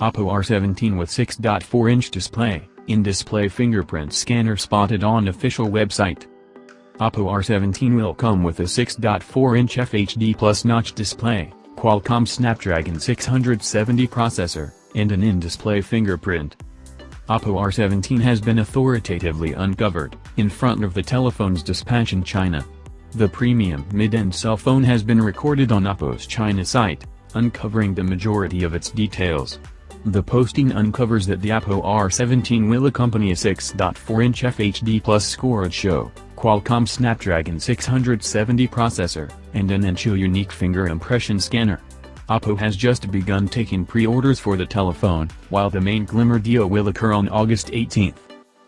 Oppo R17 with 6.4-inch display, in-display fingerprint scanner spotted on official website. Oppo R17 will come with a 6.4-inch FHD Plus notch display, Qualcomm Snapdragon 670 processor, and an in-display fingerprint. Oppo R17 has been authoritatively uncovered, in front of the telephone's dispatch in China. The premium mid-end cell phone has been recorded on Oppo's China site, uncovering the majority of its details. The posting uncovers that the Oppo R17 will accompany a 6.4-inch FHD Plus storage show, Qualcomm Snapdragon 670 processor, and an Encho unique finger impression scanner. Oppo has just begun taking pre-orders for the telephone, while the main Glimmer deal will occur on August 18.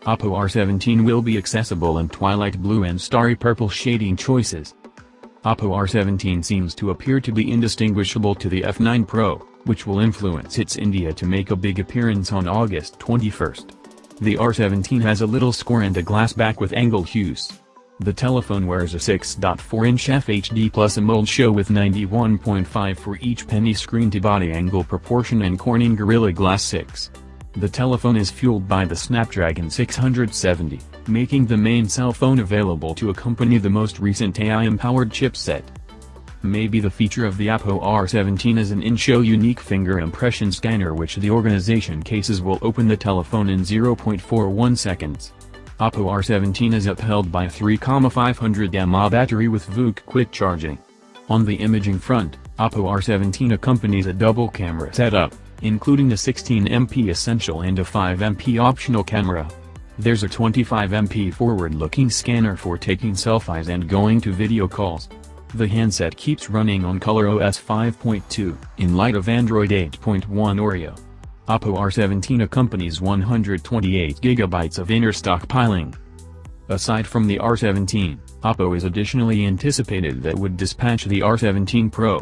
Oppo R17 will be accessible in twilight blue and starry purple shading choices. Oppo R17 seems to appear to be indistinguishable to the F9 Pro, which will influence its India to make a big appearance on August 21. The R17 has a little score and a glass back with angle hues. The telephone wears a 6.4-inch FHD Plus AMOLED show with 91.5 for each penny screen-to-body angle proportion and Corning Gorilla Glass 6. The telephone is fueled by the Snapdragon 670, making the main cell phone available to accompany the most recent AI-empowered chipset. Maybe the feature of the Oppo R17 is an in-show unique finger impression scanner which the organization cases will open the telephone in 0.41 seconds. Oppo R17 is upheld by 3,500 mAh battery with VOOC quick charging. On the imaging front, Oppo R17 accompanies a double camera setup, including a 16MP essential and a 5MP optional camera. There's a 25MP forward-looking scanner for taking selfies and going to video calls. The handset keeps running on ColorOS 5.2 in light of Android 8.1 Oreo. Oppo R17 accompanies 128GB of inner stockpiling. Aside from the R17, Oppo is additionally anticipated that would dispatch the R17 Pro.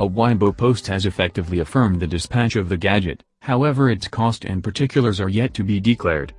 A Weibo post has effectively affirmed the dispatch of the gadget, however its cost and particulars are yet to be declared.